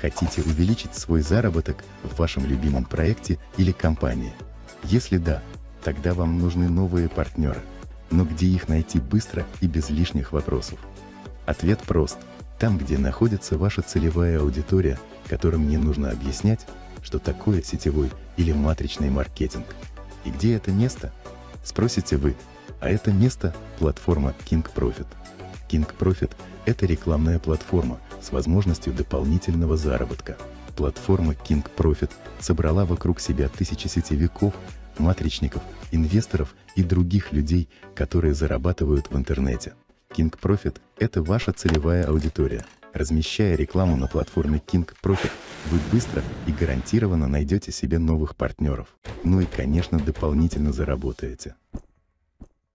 Хотите увеличить свой заработок в вашем любимом проекте или компании? Если да, тогда вам нужны новые партнеры. Но где их найти быстро и без лишних вопросов? Ответ прост. Там, где находится ваша целевая аудитория, которым не нужно объяснять, что такое сетевой или матричный маркетинг. И где это место? Спросите вы. А это место – платформа King Profit. King Profit – это рекламная платформа с возможностью дополнительного заработка. Платформа King Profit собрала вокруг себя тысячи сетевиков, матричников, инвесторов и других людей, которые зарабатывают в интернете. King Profit – это ваша целевая аудитория. Размещая рекламу на платформе King Profit, вы быстро и гарантированно найдете себе новых партнеров. Ну и, конечно, дополнительно заработаете.